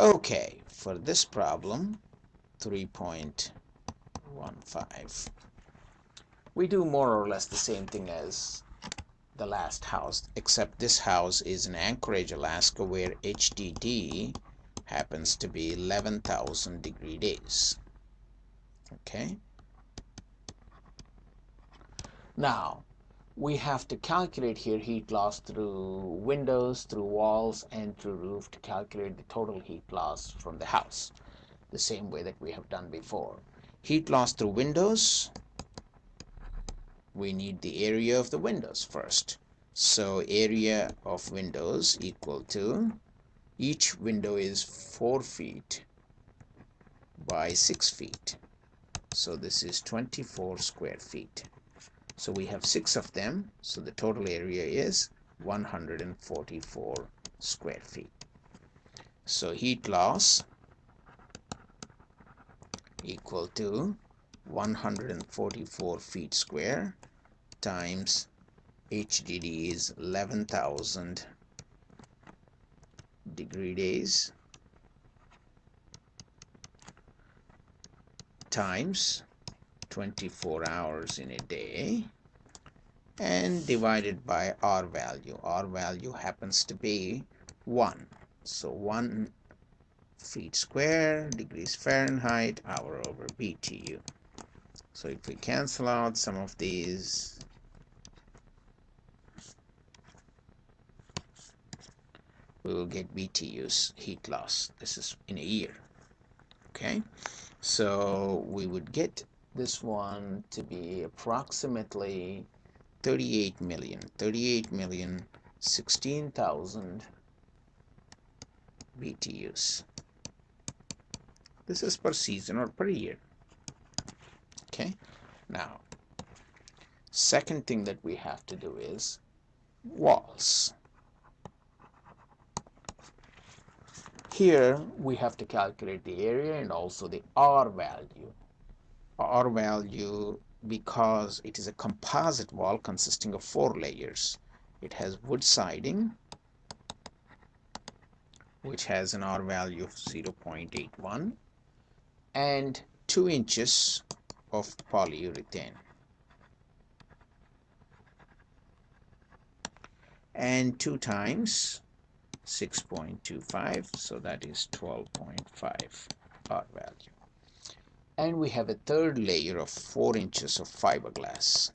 Okay, for this problem, 3.15, we do more or less the same thing as the last house, except this house is in Anchorage, Alaska, where HDD happens to be 11,000 degree days. Okay. Now, we have to calculate here heat loss through windows, through walls, and through roof to calculate the total heat loss from the house, the same way that we have done before. Heat loss through windows, we need the area of the windows first. So area of windows equal to, each window is 4 feet by 6 feet. So this is 24 square feet. So we have six of them. So the total area is 144 square feet. So heat loss equal to 144 feet square times HDD is 11,000 degree days times 24 hours in a day and divided by R value. R value happens to be 1. So 1 feet square degrees Fahrenheit hour over BTU. So if we cancel out some of these we will get BTUs heat loss. This is in a year. Okay, so we would get this one to be approximately 38 million. 38 million 16,000 BTUs this is per season or per year. Okay now second thing that we have to do is walls. Here we have to calculate the area and also the R value R value because it is a composite wall consisting of four layers. It has wood siding, which has an R value of 0.81, and 2 inches of polyurethane. And 2 times 6.25, so that is 12.5 R value and we have a third layer of 4 inches of fiberglass.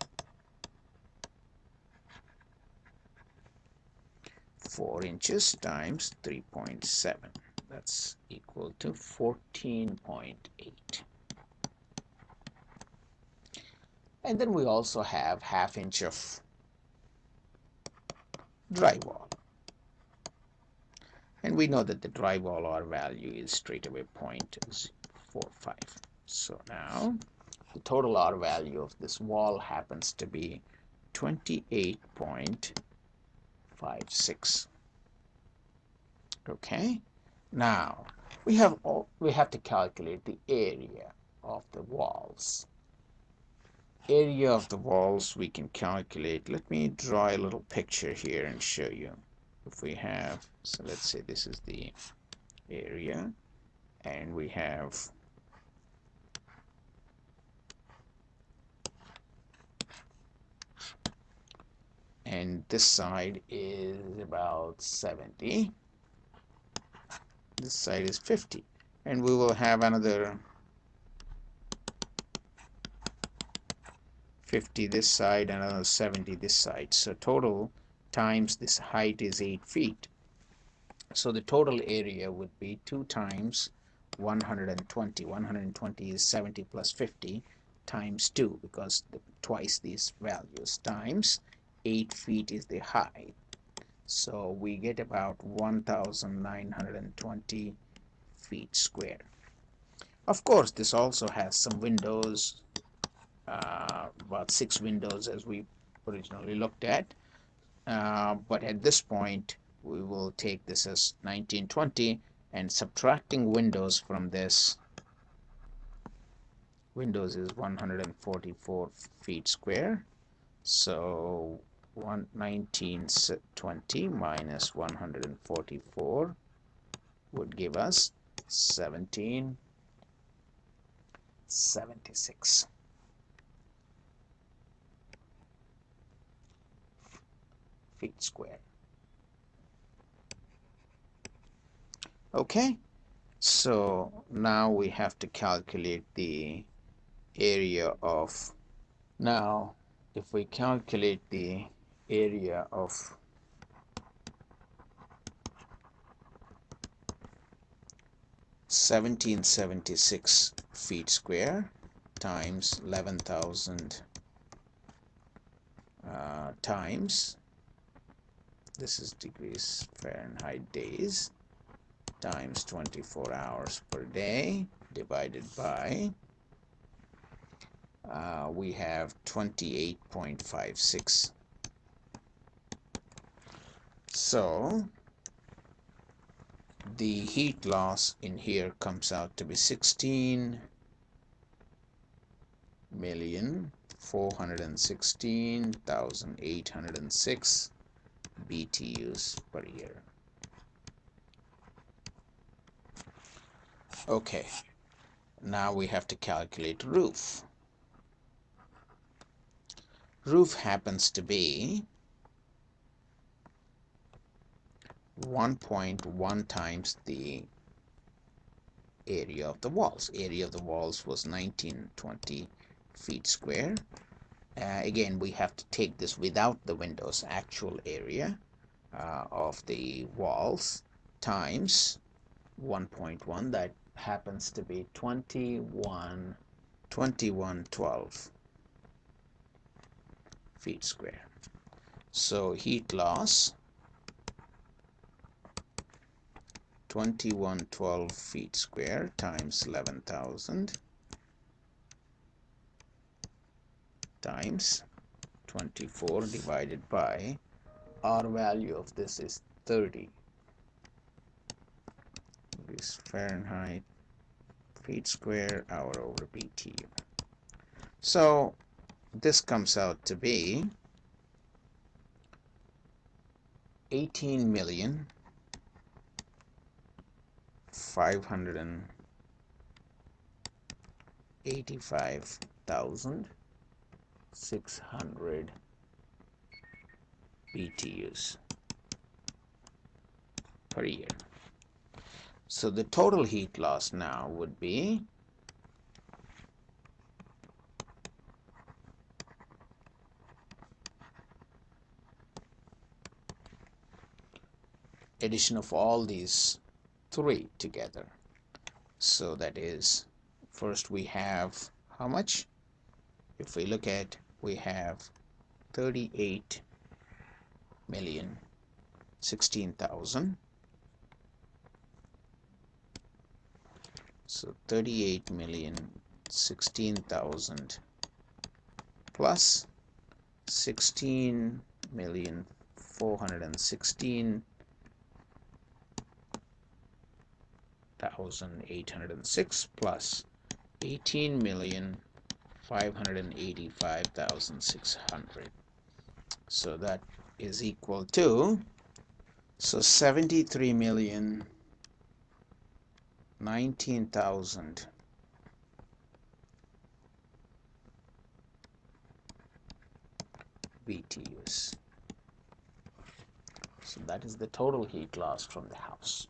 4 inches times 3.7 that's equal to 14.8 and then we also have half inch of drywall. And we know that the drywall R value is straight away 0.45 so now the total R value of this wall happens to be 28.56. Okay. Now we have all, we have to calculate the area of the walls. Area of the walls we can calculate. Let me draw a little picture here and show you. If we have, so let's say this is the area and we have and this side is about 70 this side is 50 and we will have another 50 this side another 70 this side. So total times this height is 8 feet. So the total area would be 2 times 120 120 is 70 plus 50 times 2 because the, twice these values times 8 feet is the height. So we get about 1920 feet square. Of course this also has some windows uh, about six windows as we originally looked at. Uh, but at this point we will take this as 1920 and subtracting windows from this windows is 144 feet square. So 1920 minus 144 would give us 1776 feet square. Okay, so now we have to calculate the area of now if we calculate the area of Seventeen seventy six feet square times eleven thousand uh, times. This is degrees Fahrenheit days times 24 hours per day divided by uh, we have 28.56 so the heat loss in here comes out to be 16 million 416,806 BTUs per year. Okay, now we have to calculate roof. Roof happens to be 1.1 times the area of the walls. Area of the walls was 1920 feet square. Uh, again, we have to take this without the windows actual area uh, of the walls times 1.1 that happens to be 21 2112 feet square so heat loss 2112 feet square times 11,000 times 24 divided by R value of this is 30 this Fahrenheit feet square hour over BTU so this comes out to be 18 million five hundred and eighty-five thousand six hundred BTUs per year. So the total heat loss now would be addition of all these three together. So that is first we have how much? If we look at we have 38 million 16,000 so 38 million 16,000 plus 16 million 416 1,806 plus 18 million 585,600 so that is equal to so 73 million 19,000 BTUs so that is the total heat loss from the house